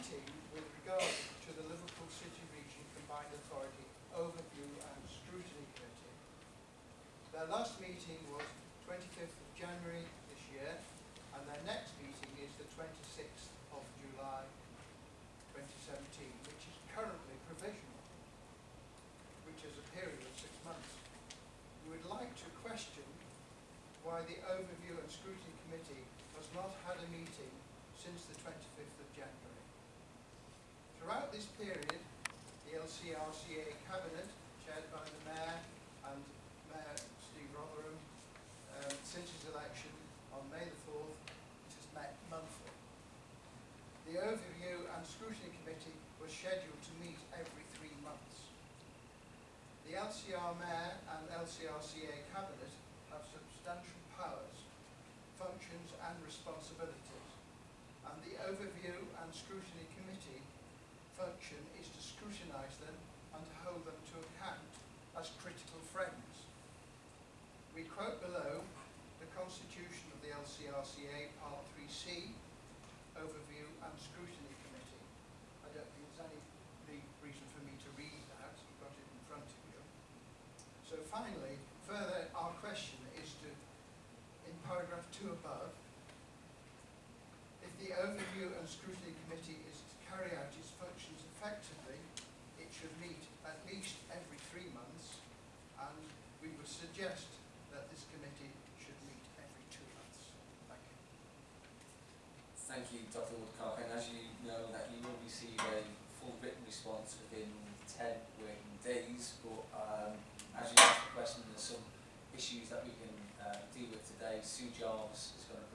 writing with regard to the Liverpool City Region Combined Authority Overview and Scrutiny Committee. Their last meeting was 25th of January this year, and their next meeting is the 26th of July 2017, which is currently provisional, which is a period of six months. We would like to question why the Overview and Scrutiny Committee has not had a meeting since the 25th of January. Throughout this period, the LCRCA Cabinet, chaired by the Mayor and Mayor Steve Rotheram, um, since his election on May the 4th, it has met monthly. The Overview and Scrutiny Committee was scheduled to meet every three months. The LCR Mayor and LCRCA Cabinet have substantial powers, functions and responsibilities, and the Overview and Scrutiny Committee function is to scrutinise them and to hold them to account as critical friends. We quote below the Constitution of the LCRCA Part 3C, Overview and Scrutiny Committee. I don't think there's any big reason for me to read that, you've got it in front of you. So finally, further, our question is to, in paragraph two above, if the Overview and Scrutiny Committee is to carry out its functions effectively, it should meet at least every three months, and we would suggest that this committee should meet every two months. Thank you. Thank you, Dr Woodcock, and as you know that you will receive a full written response within 10 working days, but um, as you asked the question, there's some issues that we can uh, deal with today. Sue Jarvis is going to